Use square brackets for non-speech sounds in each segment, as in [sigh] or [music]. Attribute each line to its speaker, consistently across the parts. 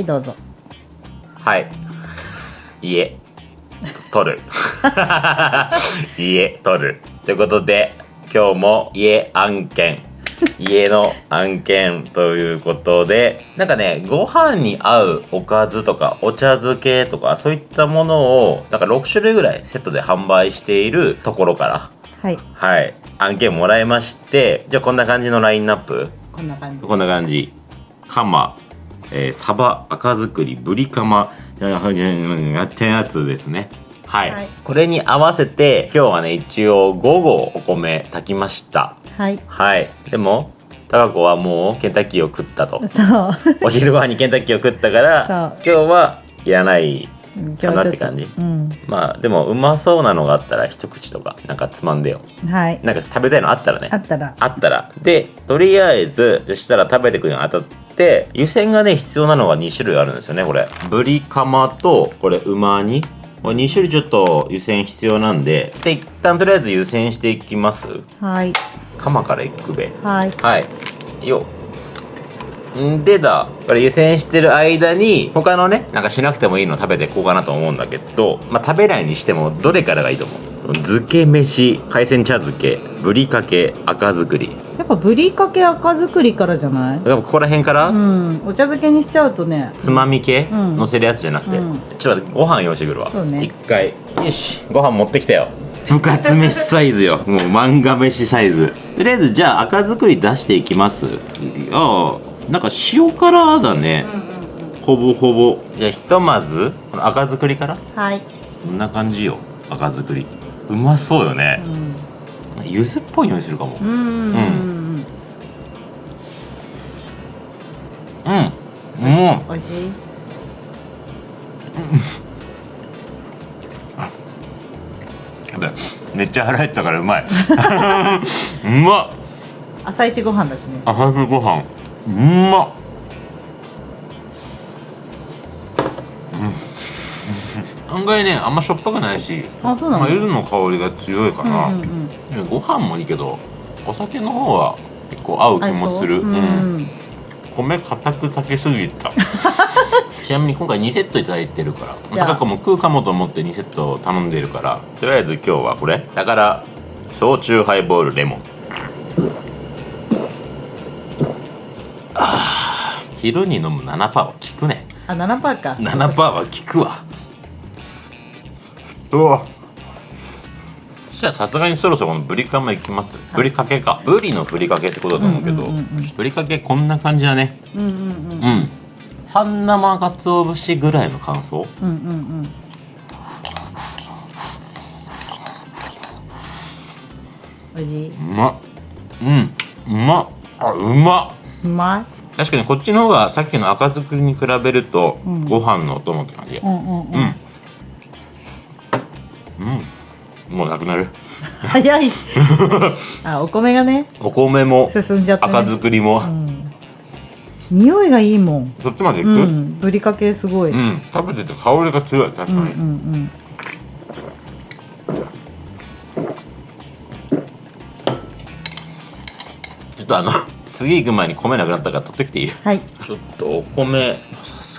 Speaker 1: はいどうぞ。
Speaker 2: はい。家。取る。[laughs] 家取る。ということで今日も家案件。家の案件ということでなんかねご飯に合うおかずとかお茶漬けとかそういったものをなんか6種類ぐらいセットで販売しているところから
Speaker 1: はい。
Speaker 2: はい。案件もらいましてじゃあこんな感じのラインナップ？
Speaker 1: こんな感じ。
Speaker 2: こんな感じ。カマ、えー、サバ、赤作り、ブリカマ、やってやつですね。はい、
Speaker 1: はい。
Speaker 2: これに合わせて今日はね一応5合お米炊きました。
Speaker 1: はい。
Speaker 2: はい。でもタカ子はもうケンタッキーを食ったと。
Speaker 1: そう。
Speaker 2: お昼ご飯にケンタッキーを食ったから今日はいらないかなって感じ。
Speaker 1: うん。
Speaker 2: まあでもうまそうなのがあったら一口とかなんかつまんでよ。
Speaker 1: はい。
Speaker 2: なんか食べたいのあったらね。
Speaker 1: あったら。
Speaker 2: あったら。でとりあえずそしたら食べてくるにあたって湯煎がね必要なのが2種類あるんですよねこれ。ブリカマとこれ馬煮。これ2種類ちょっと湯煎必要なんで。で一旦とりあえず湯煎していきます？
Speaker 1: はい。
Speaker 2: カマからいくべ。
Speaker 1: はい。
Speaker 2: はい。よ。んでだこれ湯煎してる間に他のねなんかしなくてもいいの食べていこうかなと思うんだけどまあ食べないにしてもどれからがいいと思う？漬け飯海鮮茶漬けぶりかけ赤作り
Speaker 1: やっぱぶりかけ赤作りからじゃない？
Speaker 2: やっぱここら辺から、
Speaker 1: うん。お茶漬けにしちゃうとね。
Speaker 2: つまみ系、
Speaker 1: うん。
Speaker 2: 乗せるやつじゃなくて、
Speaker 1: うん。
Speaker 2: ちょっと待ってご飯用意してくるわ。
Speaker 1: そうね。
Speaker 2: 一回。よし。ご飯持ってきたよ。部活飯サイズよ。[laughs] もう漫画飯サイズ。とりあえずじゃあ赤作り出していきます。ああなんか塩辛だね、ほぼほぼ。じゃあひとまずこの赤作りから？
Speaker 1: はい。
Speaker 2: こんな感じよ。赤作り。うまそうよね。
Speaker 1: う、ん。
Speaker 2: 柚子っぽい匂いするかも。
Speaker 1: うんうん美味しい？
Speaker 2: めっちゃ腹減ったからうまい。[laughs] うまっ。
Speaker 1: 朝一ご飯だしね。
Speaker 2: 朝ご飯。うまっ。うん。案外ねあんましょっぱくないし
Speaker 1: あそうなの？
Speaker 2: まあ、柚子の香りが強いかな、
Speaker 1: うんうんうん。
Speaker 2: ご飯もいいけどお酒の方は結構合う気もする。
Speaker 1: うん
Speaker 2: 米硬く炊けすぎた。[laughs] ちなみに今回2セットいただいてるから。高子も食うかもと思って2セット頼んでるからとりあえず今日はこれ。だから焼酎ハイボールレモン。あー昼に飲む7%は効くね。
Speaker 1: あ7パーか。
Speaker 2: 7%は効くわ。うわ。そしたらさすがにそろそろこのブリカマいきます？ブリかけか。ブリのふりかけってことだと思うけど、ふりかけこんな感じだね。
Speaker 1: うんうんうん
Speaker 2: うん。半生かつお節ぐらいの感想？
Speaker 1: うんうんうん。う
Speaker 2: ま。っうん。うま。っあうま。っ
Speaker 1: うま
Speaker 2: 確かにこっちの方がさっきの赤作りに比べると、
Speaker 1: うん。
Speaker 2: ご飯のお供って感じ
Speaker 1: いうんうん
Speaker 2: う
Speaker 1: うんん。
Speaker 2: うんもうなくなる。
Speaker 1: 早い。あお米がね。
Speaker 2: お米も
Speaker 1: 進んじゃったね。
Speaker 2: 赤作りも、
Speaker 1: うん。匂いがいいもん。
Speaker 2: そっちまでいく、
Speaker 1: う
Speaker 2: うん。
Speaker 1: んぶりかけすごい。うん。
Speaker 2: 食べてて香りが強い確かに、
Speaker 1: うんうん。
Speaker 2: ちょっとあの次行く前に米なくなったから取ってきていい？
Speaker 1: はい。
Speaker 2: ちょっとお米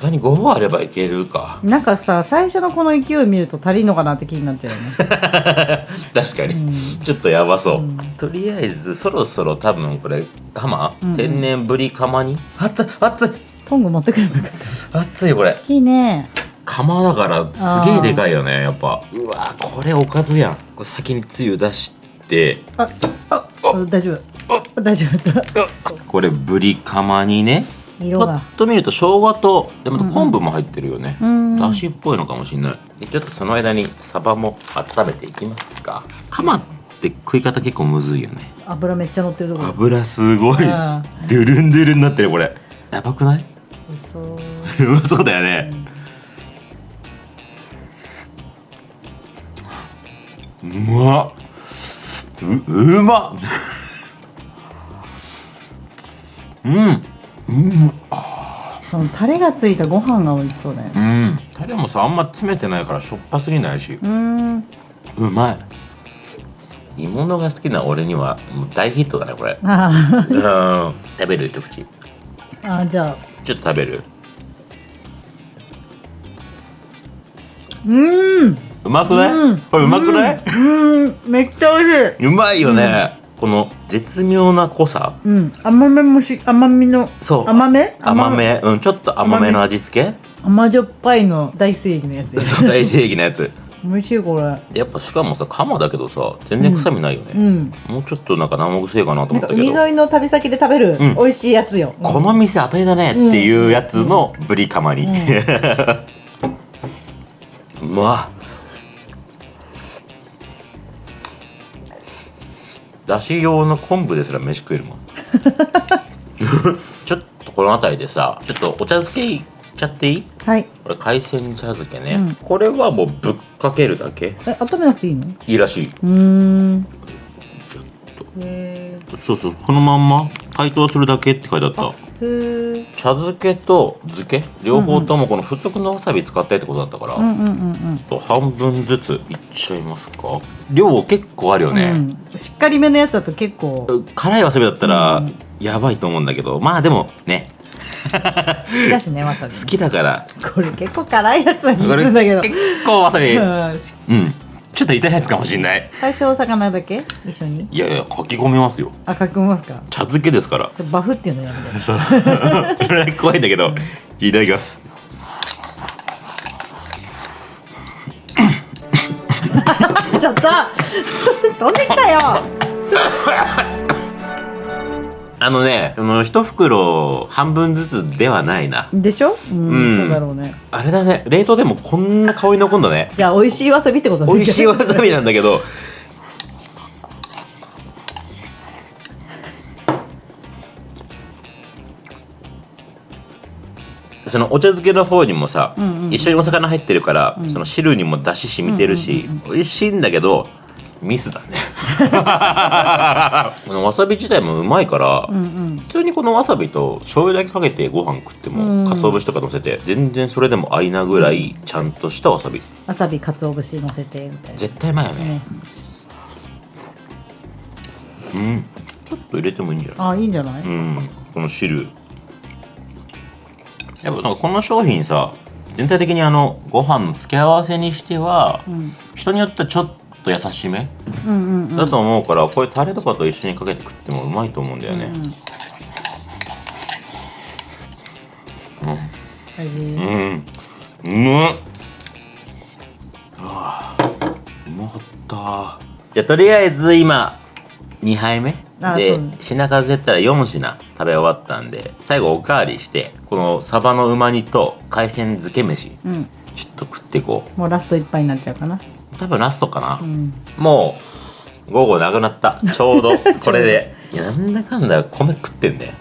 Speaker 2: さに5合あればいけるか。
Speaker 1: なんかさ最初のこの勢い見ると足りんのかなって気になっちゃうよね。[laughs]
Speaker 2: 確かに、
Speaker 1: うん。
Speaker 2: ちょっとやばそう、
Speaker 1: うん。
Speaker 2: とりあえずそろそろ多分これ釜、
Speaker 1: うん
Speaker 2: 天然ぶり釜に？熱い熱い
Speaker 1: トング持ってくればよかっ
Speaker 2: 熱いこれ。
Speaker 1: たいいね。
Speaker 2: 釜だからすげえでかいよねやっぱ。うわこれおかずやん。これ先につゆ出して。
Speaker 1: ああ大丈夫。大丈夫だ
Speaker 2: これぶり釜にね。パ
Speaker 1: 色が。
Speaker 2: ッと見ると生姜とでまた昆布も入ってるよね、
Speaker 1: うん
Speaker 2: だしっぽいのかもしれない。でちょっとその間にサバも温めていきますか。釜って食い方結構むずいよね。
Speaker 1: 油めっちゃ乗ってるとこ。ろ
Speaker 2: 油すごい。ド
Speaker 1: あ
Speaker 2: ゥルンドゥルンになってるこれ。やばくない？
Speaker 1: そう。
Speaker 2: うまそうだよね。うまっううまっ。うんうん。
Speaker 1: あそのタレがついたご飯が美味しそうだよね。
Speaker 2: うん。タレもさあんま詰めてないからしょっぱすぎないし。
Speaker 1: うん。
Speaker 2: うまい。煮物が好きな俺にはもう大ヒットだねこれ。食べる一口。
Speaker 1: あじゃあ。
Speaker 2: ちょっと食べる。
Speaker 1: うん。
Speaker 2: うまくない、
Speaker 1: うん、
Speaker 2: これうまくない？
Speaker 1: うん、めっちゃ美味しい。う
Speaker 2: まいよね、この絶妙な濃さ。
Speaker 1: うん。甘めもし甘みの
Speaker 2: そう。
Speaker 1: 甘め？
Speaker 2: 甘め。うんちょっと甘めの味付け？
Speaker 1: 甘じょっぱいの大正義のやつ。や [laughs]
Speaker 2: そう大正義のやつ。
Speaker 1: 美味しいこれ。
Speaker 2: やっぱしかもさ鎌だけどさ全然臭みないよね、
Speaker 1: うん。
Speaker 2: もうちょっとなんか生臭いかなと思ったけど。
Speaker 1: 海沿いの旅先で食べる
Speaker 2: うん。
Speaker 1: 美味しいやつよ、
Speaker 2: この店当たりだねっていうやつのブリカマに、う [laughs] わだし用の昆布ですら飯食えるもん。[laughs] ちょっとこの辺りでさちょっとお茶漬けいっちゃっていい？
Speaker 1: はい。
Speaker 2: これ海鮮茶漬けね、
Speaker 1: うん。
Speaker 2: これはもうぶっかけるだけ。
Speaker 1: え温めなくていいの？
Speaker 2: いいらしい。う
Speaker 1: ーん
Speaker 2: そうそうこのまんま解凍するだけって書いてあった。
Speaker 1: ーへー。
Speaker 2: 茶漬けと漬け？両方ともこの付属のわさび使ってってことだったから、
Speaker 1: うんうんうん
Speaker 2: と半分ずついっちゃいますか？量結構あるよ
Speaker 1: うん、
Speaker 2: ね、
Speaker 1: うん、しっかりめのやつだと結構。
Speaker 2: 辛いわさびだったら
Speaker 1: うん。
Speaker 2: やばいと思うんだけど。まあでもね。
Speaker 1: 好きだしねわさび [laughs]
Speaker 2: 好きだから。
Speaker 1: これ結構辛いやつな気
Speaker 2: これ
Speaker 1: がするんだけど。
Speaker 2: 結構わさび。
Speaker 1: うん。し
Speaker 2: うんちょっと痛いやつかもしんない。
Speaker 1: 最初お魚だけ？一緒に？
Speaker 2: いやいや書き込みますよ。
Speaker 1: あ書き込みますか？
Speaker 2: 茶漬けですから。
Speaker 1: バフっていうのやめて
Speaker 2: そそれ怖いんだけどいただきます。[laughs]
Speaker 1: ちょっと [laughs] 飛んできたよ [laughs]
Speaker 2: あのねその一袋半分ずつではないな。
Speaker 1: でしょ？うん、
Speaker 2: うん。
Speaker 1: そうだろうね。
Speaker 2: あれだね。冷凍でもこんな香り残んだね。
Speaker 1: じゃあ美味しいわさびってことね。
Speaker 2: 美味しいわさびなんだけど。そのお茶漬けの方にもさ、
Speaker 1: うんうんうん。
Speaker 2: 一緒にお魚入ってるから、その汁にも出汁染みてるし、美味しいんだけどミスだね。[laughs] このわさび自体もうまいから、
Speaker 1: うんうん。
Speaker 2: 普通にこのわさびと醤油だけかけてご飯食っても、
Speaker 1: うん。
Speaker 2: 鰹節とか乗せて全然それでもありなぐらいちゃんとしたわさび。
Speaker 1: わさびかつお節乗せてみたいな。
Speaker 2: 絶対うまいよね。
Speaker 1: ね。
Speaker 2: うん。ちょっと入れてもいいんじゃない？
Speaker 1: あいいんじゃない、
Speaker 2: うん。この汁。やっぱなんかこの商品さ全体的にあのご飯の付け合わせにしては、
Speaker 1: うん、
Speaker 2: 人によってはちょっと優しめ？
Speaker 1: うんうんうん。
Speaker 2: だと思うから、こういうタレとかと一緒にかけて食ってもうまいと思うんだよね。
Speaker 1: うん。味
Speaker 2: うん。うまっうまかった。じゃあとりあえず今2杯目？で品数やったら4品食べ終わったんで最後おかわりしてこのサバのうま煮と海鮮漬け飯
Speaker 1: うん。
Speaker 2: ちょっと食っていこ
Speaker 1: もうラスト一杯になっちゃうかな。
Speaker 2: う多分ラストかな、
Speaker 1: うん。
Speaker 2: もう午後なくなった。ちょうど [laughs] これで。いやなんだかんだ米食ってんだよ。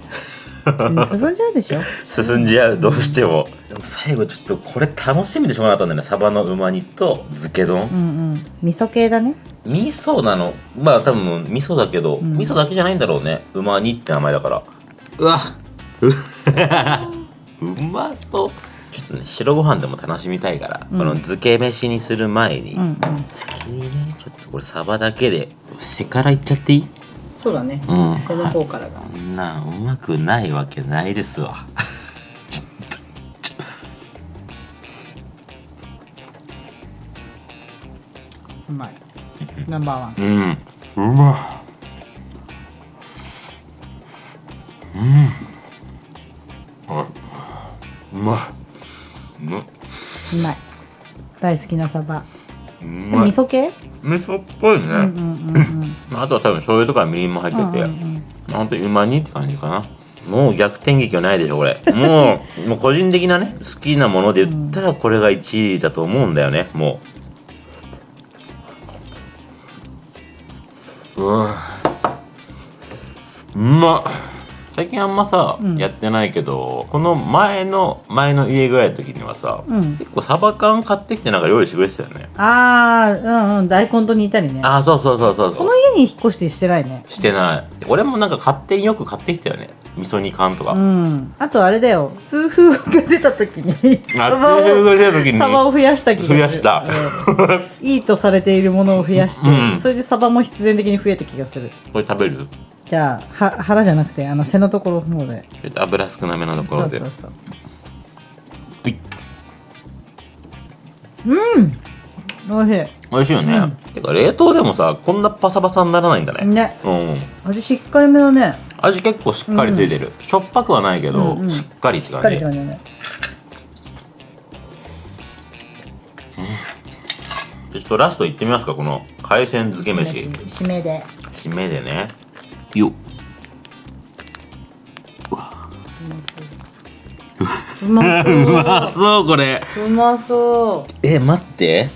Speaker 1: うん進んじゃうでしょ？[laughs]
Speaker 2: 進んじゃう。どうしても。でも最後ちょっとこれ楽しみでしょうがなかったんだよね。サバのうま煮と漬け丼。
Speaker 1: うんうん。味噌系だね。
Speaker 2: 味噌なの。まあ多分味噌だけど、
Speaker 1: ん。
Speaker 2: 味噌だけじゃないんだろうね。うま煮って名前だから。うわう [laughs] うまそうちょっとね白ご飯でも楽しみたいから、
Speaker 1: うん。
Speaker 2: この漬け飯にする前に、
Speaker 1: うんうん。
Speaker 2: 先にねちょっとこれサバだけで背からいっちゃっていい？
Speaker 1: そうだね。
Speaker 2: うん。
Speaker 1: 背の方からが。
Speaker 2: なんうまくないわけないですわ。[laughs] ちょっと。ちょ
Speaker 1: うまい。ナンバーワン。
Speaker 2: うん。うまい
Speaker 1: 大好きなサバ。味噌系？
Speaker 2: 味噌っぽいね、
Speaker 1: うんうんうんうん。[laughs]
Speaker 2: まああとは多分醤油とかみりんも入ってて、
Speaker 1: うんうん
Speaker 2: まあ本当にうま煮って感じかな。もう逆転劇はないでしょこれ。もう [laughs] もう個人的なね好きなもので言ったらこれが1位だと思うんだよねもう。うわ。うまっ最近あんまさ、
Speaker 1: うん。
Speaker 2: やってないけどこの前の前の家ぐらいの時にはさ、
Speaker 1: うん。
Speaker 2: 結構サバ缶買ってきてなんか用意してくれてたよね。
Speaker 1: ああうんうん。大根と似たりね。
Speaker 2: ああそうそうそうそうそう。
Speaker 1: この家に引っ越してしてないね。
Speaker 2: してない。俺もなんか勝手によく買ってきたよね。味噌煮缶とか、
Speaker 1: うん。あとあれだよ。痛風が出た時に。サバ
Speaker 2: 痛風
Speaker 1: を
Speaker 2: が出た時に。
Speaker 1: サバを増やした気が
Speaker 2: 増やした。
Speaker 1: うん。いいとされているものを増やして、
Speaker 2: うん。
Speaker 1: それでサバも必然的に増えた気がする。
Speaker 2: これ食べる？
Speaker 1: じゃあは腹じゃなくてあの背のところの方で。
Speaker 2: ちょっと油少なめのところで。
Speaker 1: そうそうそう。
Speaker 2: はい。
Speaker 1: おいし
Speaker 2: 美味しいよね、てか冷凍でもさこんなパサパサにならないんだね。
Speaker 1: いね。
Speaker 2: うん。
Speaker 1: 味しっかりめだね。
Speaker 2: 味結構しっかりついてる、しょっぱくはないけど、
Speaker 1: うんうん。
Speaker 2: しっかりって感じ
Speaker 1: りだね。
Speaker 2: ちょっとラストいってみますかこの海鮮漬け飯。
Speaker 1: 締めで。
Speaker 2: 締めでねよ。っ
Speaker 1: うまそう
Speaker 2: うまそうこれ。
Speaker 1: うまそう。
Speaker 2: え待って。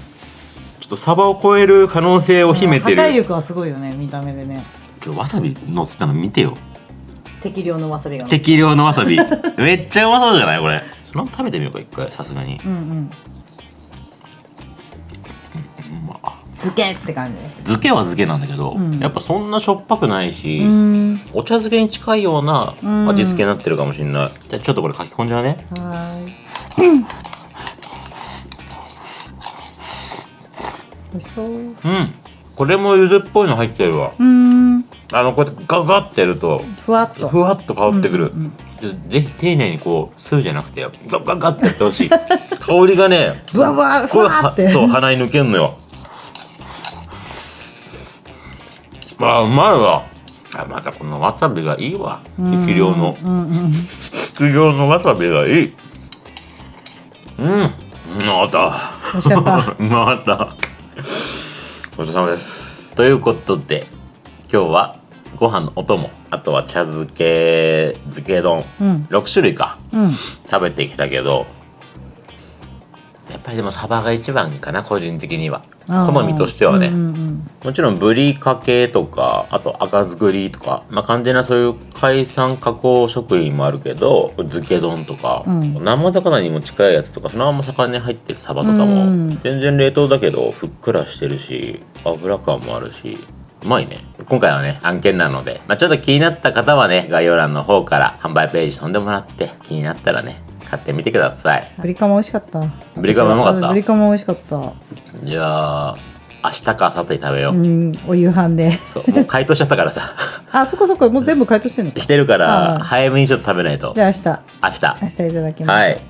Speaker 2: ちょっとサバを超える可能性を秘めて
Speaker 1: 破壊
Speaker 2: る
Speaker 1: 力はすごいよね見た目でね。
Speaker 2: ちょっとわさびのせたの見てよ。
Speaker 1: 適量のわさびが
Speaker 2: 適量のわさび。めっちゃうまそうじゃないこれ。その食べてみようか一回さすがに。
Speaker 1: うんうん漬けって感じ。
Speaker 2: 漬けは漬けなんだけど、
Speaker 1: うん。
Speaker 2: やっぱそんなしょっぱくないし、
Speaker 1: うん。
Speaker 2: お茶漬けに近いような
Speaker 1: うん。
Speaker 2: 味付けになってるかもしれない、じゃあちょっとこれ書き込んじゃうね。
Speaker 1: はーい。美味しそう
Speaker 2: うん。これも柚子っぽいの入ってるわ。
Speaker 1: うん。
Speaker 2: あのこうやってガガッてやると
Speaker 1: ふわっと。
Speaker 2: ふわっと香ってくる、
Speaker 1: うんうん
Speaker 2: でぜひ丁寧にこう吸うじゃなくてガッガッガッってやってほしい。香りがね
Speaker 1: ふわふわ
Speaker 2: すっごい
Speaker 1: ふわって
Speaker 2: そう鼻に抜けんのよあうまいわ。あまたこのわさびがいいわ。適量の。
Speaker 1: うんうん
Speaker 2: 適量のわさびがいい。うん。うまた。
Speaker 1: 美味しかった。
Speaker 2: う [laughs] また。ごちそうさまです。ということで今日はご飯のお供あとは茶漬け漬け丼、
Speaker 1: うん。
Speaker 2: 6種類か。
Speaker 1: うん。
Speaker 2: 食べてきたけどやっぱりでもサバが一番かな個人的には。好みとしてはね、
Speaker 1: うんうん
Speaker 2: もちろんブリかけとかあと赤作りとか、まあ、完全なそういう海産加工食品もあるけど漬け丼とか、
Speaker 1: うん。
Speaker 2: 生魚にも近いやつとかそのまま魚に入ってるサバとかも、
Speaker 1: うん。
Speaker 2: 全然冷凍だけどふっくらしてるし油感もあるしうまいね。今回はね案件なので、まあ、ちょっと気になった方はね概要欄の方から販売ページ飛んでもらって気になったらね買ってみてください。
Speaker 1: ブリカマ美味しかった。
Speaker 2: ブリカマうまかった？
Speaker 1: ブリカマ美味しかった。
Speaker 2: じゃあ明日か明後日食べよう、
Speaker 1: うんお夕飯で。
Speaker 2: そうもう解凍しちゃったからさ。[laughs]
Speaker 1: あそこそこもう全部解凍してんのか。
Speaker 2: してるから早めにちょっと食べないと。
Speaker 1: じゃあ明日。
Speaker 2: 明日。
Speaker 1: 明日いただきます。
Speaker 2: はい